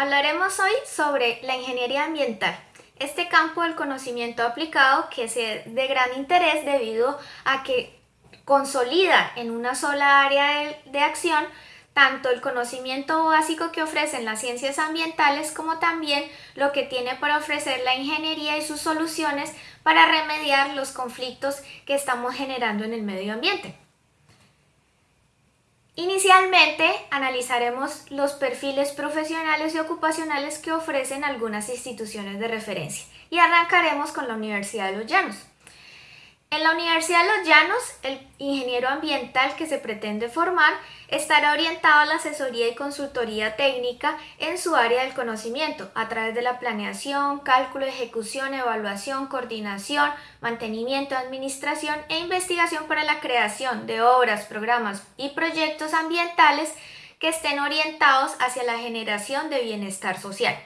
Hablaremos hoy sobre la ingeniería ambiental, este campo del conocimiento aplicado que es de gran interés debido a que consolida en una sola área de, acción tanto el conocimiento básico que ofrecen las ciencias ambientales como también lo que tiene para ofrecer la ingeniería y sus soluciones para remediar los conflictos que estamos generando en el medio ambiente. Inicialmente analizaremos los perfiles profesionales y ocupacionales que ofrecen algunas instituciones de referencia y arrancaremos con la Universidad de los Llanos. En la Universidad de Los Llanos, el ingeniero ambiental que se pretende formar estará orientado a la asesoría y consultoría técnica en su área del conocimiento a través de la planeación, cálculo, ejecución, evaluación, coordinación, mantenimiento, administración e investigación para la creación de obras, programas y proyectos ambientales que estén orientados hacia la generación de bienestar social.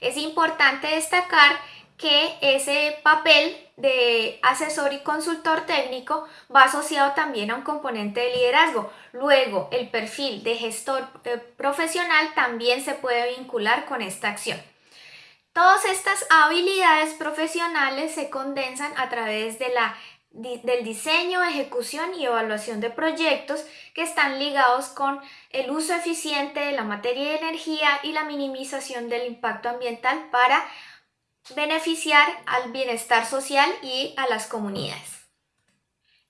Es importante destacar que ese papel de asesor y consultor técnico va asociado también a un componente de liderazgo. Luego, el perfil de gestor eh, profesional también se puede vincular con esta acción. Todas estas habilidades profesionales se condensan a través de la, del diseño, ejecución y evaluación de proyectos que están ligados con el uso eficiente de la materia y energía y la minimización del impacto ambiental para beneficiar al bienestar social y a las comunidades.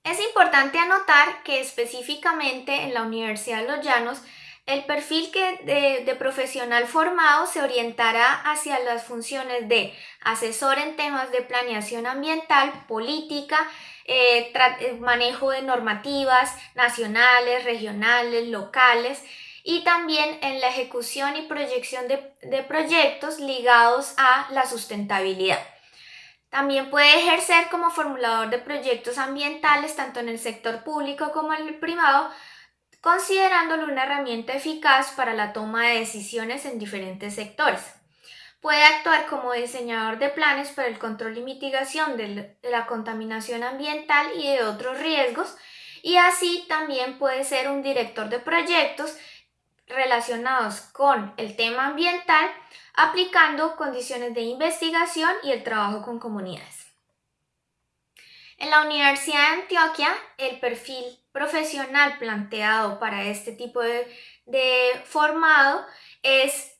Es importante anotar que específicamente en la Universidad de Los Llanos el perfil que de, profesional formado se orientará hacia las funciones de asesor en temas de planeación ambiental, política, eh, eh, manejo de normativas nacionales, regionales, locales, y también en la ejecución y proyección de, proyectos ligados a la sustentabilidad. También puede ejercer como formulador de proyectos ambientales tanto en el sector público como en el privado, considerándolo una herramienta eficaz para la toma de decisiones en diferentes sectores. Puede actuar como diseñador de planes para el control y mitigación de la contaminación ambiental y de otros riesgos, y así también puede ser un director de proyectos relacionados con el tema ambiental, aplicando condiciones de investigación y el trabajo con comunidades. En la Universidad de Antioquia, el perfil profesional planteado para este tipo de, formado es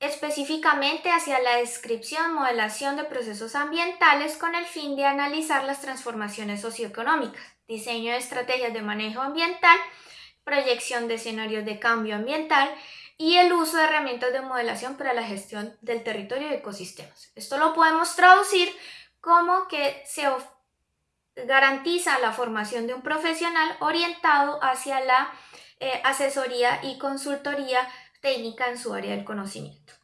específicamente hacia la descripción, modelación de procesos ambientales con el fin de analizar las transformaciones socioeconómicas, diseño de estrategias de manejo ambiental proyección de escenarios de cambio ambiental y el uso de herramientas de modelación para la gestión del territorio y ecosistemas. Esto lo podemos traducir como que se garantiza la formación de un profesional orientado hacia la eh, asesoría y consultoría técnica en su área del conocimiento.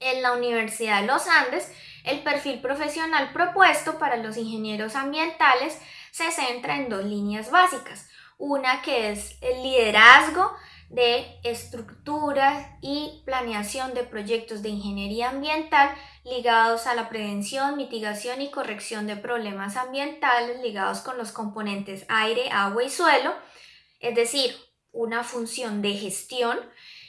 En la Universidad de los Andes, el perfil profesional propuesto para los ingenieros ambientales se centra en dos líneas básicas. Una que es el liderazgo de estructuras y planeación de proyectos de ingeniería ambiental ligados a la prevención, mitigación y corrección de problemas ambientales ligados con los componentes aire, agua y suelo, es decir, una función de gestión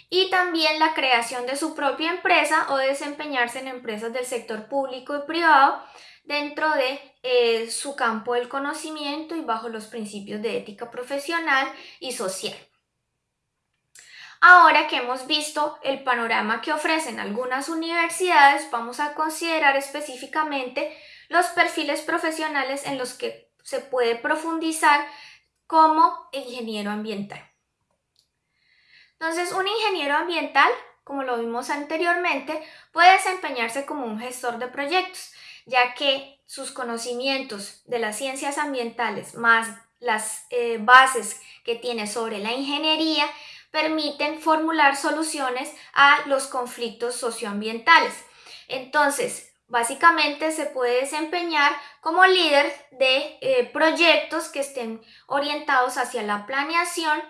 y también la creación de su propia empresa o desempeñarse en empresas del sector público y privado dentro de eh, su campo del conocimiento y bajo los principios de ética profesional y social. Ahora que hemos visto el panorama que ofrecen algunas universidades, vamos a considerar específicamente los perfiles profesionales en los que se puede profundizar como ingeniero ambiental. Entonces, un ingeniero ambiental, como lo vimos anteriormente, puede desempeñarse como un gestor de proyectos, ya que sus conocimientos de las ciencias ambientales más las eh, bases que tiene sobre la ingeniería permiten formular soluciones a los conflictos socioambientales. Entonces, básicamente se puede desempeñar como líder de eh, proyectos que estén orientados hacia la planeación,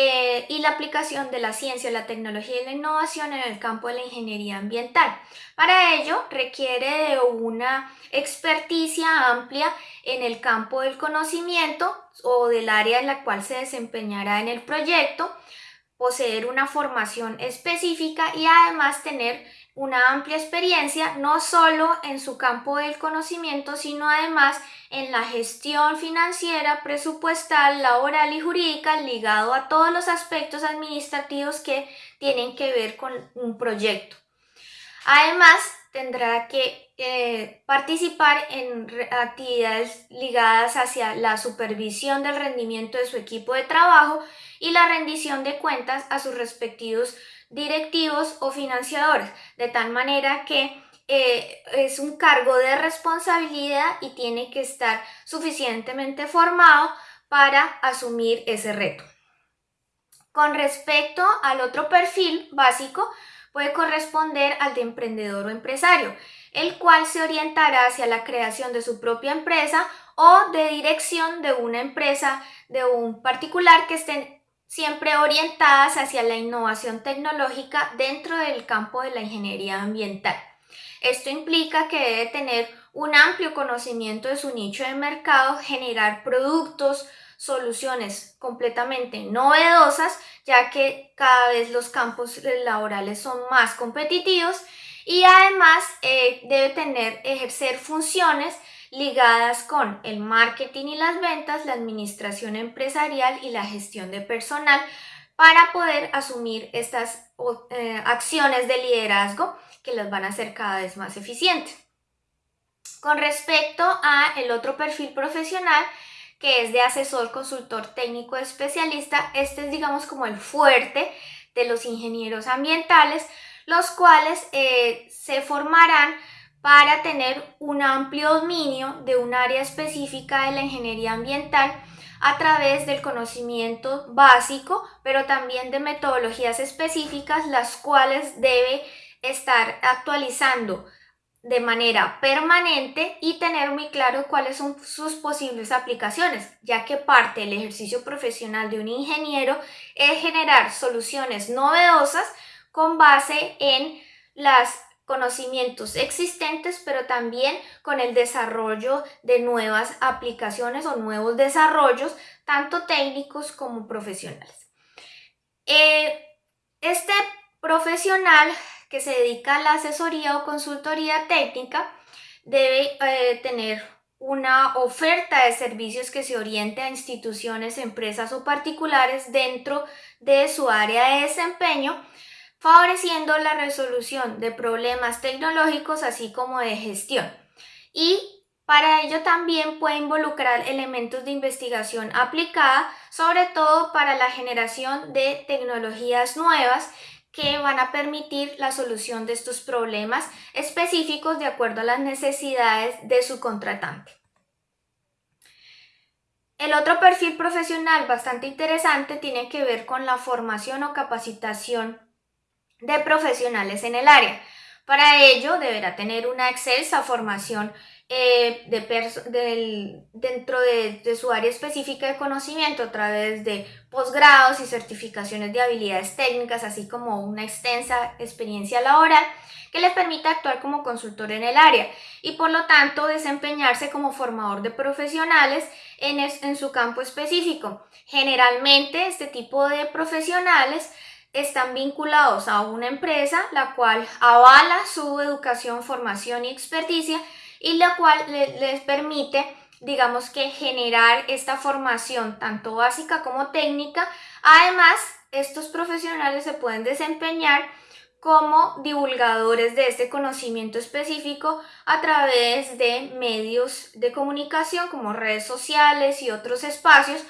eh, y la aplicación de la ciencia, la tecnología y la innovación en el campo de la ingeniería ambiental. Para ello requiere de una experticia amplia en el campo del conocimiento o del área en la cual se desempeñará en el proyecto, poseer una formación específica y además tener una amplia experiencia no solo en su campo del conocimiento, sino además en la gestión financiera, presupuestal, laboral y jurídica ligado a todos los aspectos administrativos que tienen que ver con un proyecto. Además, tendrá que eh, participar en actividades ligadas hacia la supervisión del rendimiento de su equipo de trabajo y la rendición de cuentas a sus respectivos directivos o financiadores, de tal manera que eh, es un cargo de responsabilidad y tiene que estar suficientemente formado para asumir ese reto. Con respecto al otro perfil básico, puede corresponder al de emprendedor o empresario, el cual se orientará hacia la creación de su propia empresa o de dirección de una empresa de un particular que estén siempre orientadas hacia la innovación tecnológica dentro del campo de la ingeniería ambiental. Esto implica que debe tener un amplio conocimiento de su nicho de mercado, generar productos, soluciones completamente novedosas, ya que cada vez los campos laborales son más competitivos y además eh, debe tener, ejercer funciones ligadas con el marketing y las ventas, la administración empresarial y la gestión de personal para poder asumir estas eh, acciones de liderazgo que las van a hacer cada vez más eficientes. Con respecto a el otro perfil profesional, que es de asesor, consultor técnico especialista, este es digamos como el fuerte de los ingenieros ambientales, los cuales eh, se formarán para tener un amplio dominio de un área específica de la ingeniería ambiental a través del conocimiento básico, pero también de metodologías específicas, las cuales debe estar actualizando de manera permanente y tener muy claro cuáles son sus posibles aplicaciones, ya que parte del ejercicio profesional de un ingeniero es generar soluciones novedosas con base en los conocimientos existentes, pero también con el desarrollo de nuevas aplicaciones o nuevos desarrollos, tanto técnicos como profesionales. Eh, este profesional que se dedica a la asesoría o consultoría técnica debe eh, tener una oferta de servicios que se oriente a instituciones, empresas o particulares dentro de su área de desempeño, favoreciendo la resolución de problemas tecnológicos así como de gestión. Y para ello también puede involucrar elementos de investigación aplicada, sobre todo para la generación de tecnologías nuevas que van a permitir la solución de estos problemas específicos de acuerdo a las necesidades de su contratante. El otro perfil profesional bastante interesante tiene que ver con la formación o capacitación de profesionales en el área. Para ello deberá tener una excelsa formación eh, de dentro de, su área específica de conocimiento a través de posgrados y certificaciones de habilidades técnicas, así como una extensa experiencia laboral que les permita actuar como consultor en el área y por lo tanto desempeñarse como formador de profesionales en, en su campo específico. Generalmente este tipo de profesionales están vinculados a una empresa la cual avala su educación, formación y experticia y la cual les permite, digamos que generar esta formación tanto básica como técnica. Además, estos profesionales se pueden desempeñar como divulgadores de este conocimiento específico a través de medios de comunicación como redes sociales y otros espacios,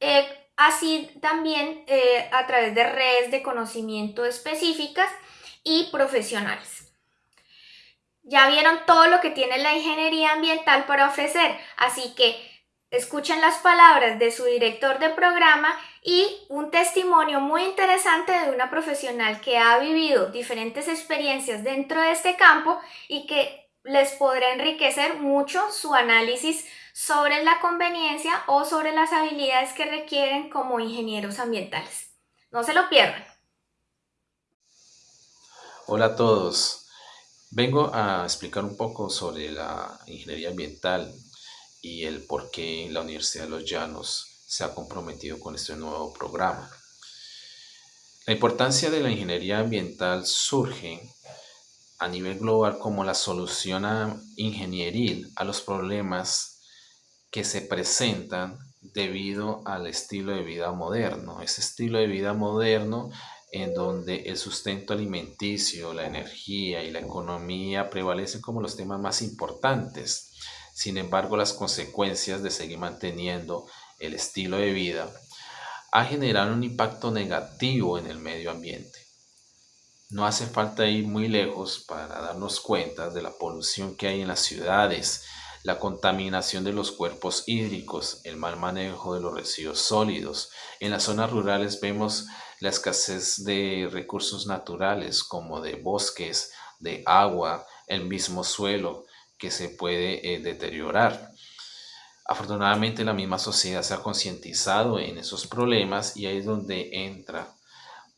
eh, así también eh, a través de redes de conocimiento específicas y profesionales. Ya vieron todo lo que tiene la ingeniería ambiental para ofrecer, así que escuchen las palabras de su director de programa y un testimonio muy interesante de una profesional que ha vivido diferentes experiencias dentro de este campo y que les podrá enriquecer mucho su análisis sobre la conveniencia o sobre las habilidades que requieren como ingenieros ambientales. No se lo pierdan. Hola a todos. Vengo a explicar un poco sobre la ingeniería ambiental y el por qué la Universidad de los Llanos se ha comprometido con este nuevo programa. La importancia de la ingeniería ambiental surge a nivel global como la solución ingenieril a los problemas que se presentan debido al estilo de vida moderno. Ese estilo de vida moderno en donde el sustento alimenticio, la energía y la economía prevalecen como los temas más importantes. Sin embargo, las consecuencias de seguir manteniendo el estilo de vida ha generado un impacto negativo en el medio ambiente. No hace falta ir muy lejos para darnos cuenta de la polución que hay en las ciudades, la contaminación de los cuerpos hídricos, el mal manejo de los residuos sólidos. En las zonas rurales vemos la escasez de recursos naturales como de bosques, de agua, el mismo suelo que se puede eh, deteriorar. Afortunadamente la misma sociedad se ha concientizado en esos problemas y ahí es donde entra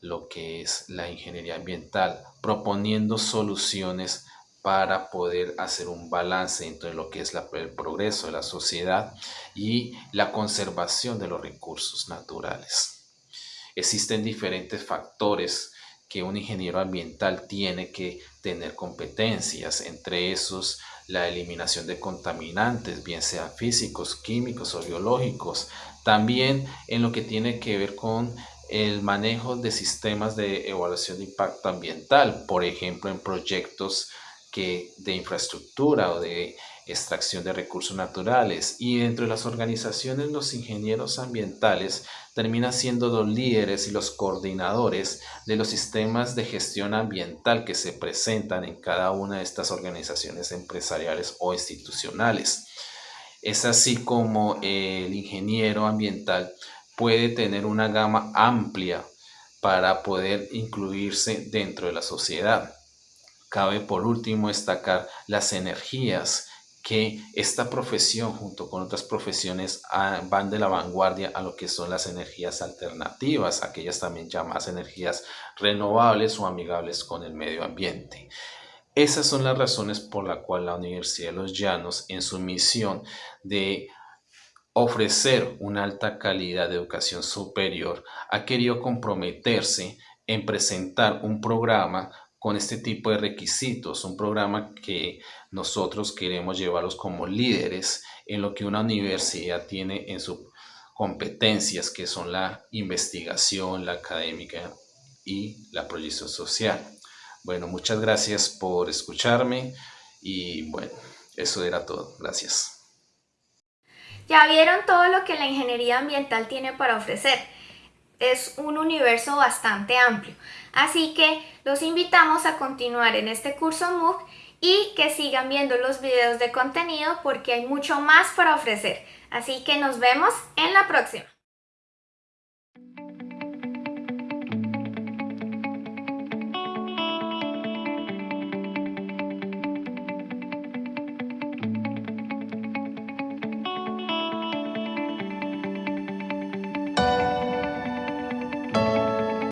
lo que es la ingeniería ambiental, proponiendo soluciones para poder hacer un balance entre lo que es el progreso de la sociedad y la conservación de los recursos naturales. Existen diferentes factores que un ingeniero ambiental tiene que tener competencias, entre esos la eliminación de contaminantes, bien sean físicos, químicos o biológicos, también en lo que tiene que ver con el manejo de sistemas de evaluación de impacto ambiental, por ejemplo, en proyectos que de infraestructura o de extracción de recursos naturales y dentro de las organizaciones los ingenieros ambientales terminan siendo los líderes y los coordinadores de los sistemas de gestión ambiental que se presentan en cada una de estas organizaciones empresariales o institucionales. Es así como el ingeniero ambiental puede tener una gama amplia para poder incluirse dentro de la sociedad. Cabe por último destacar las energías que esta profesión junto con otras profesiones ah, van de la vanguardia a lo que son las energías alternativas, aquellas también llamadas energías renovables o amigables con el medio ambiente. Esas son las razones por las cuales la Universidad de los Llanos en su misión de ofrecer una alta calidad de educación superior ha querido comprometerse en presentar un programa con este tipo de requisitos, un programa que nosotros queremos llevarlos como líderes en lo que una universidad tiene en sus competencias, que son la investigación, la académica y la proyección social. Bueno, muchas gracias por escucharme y bueno, eso era todo. Gracias. Ya vieron todo lo que la ingeniería ambiental tiene para ofrecer es un universo bastante amplio. Así que los invitamos a continuar en este curso MOOC y que sigan viendo los videos de contenido porque hay mucho más para ofrecer. Así que nos vemos en la próxima.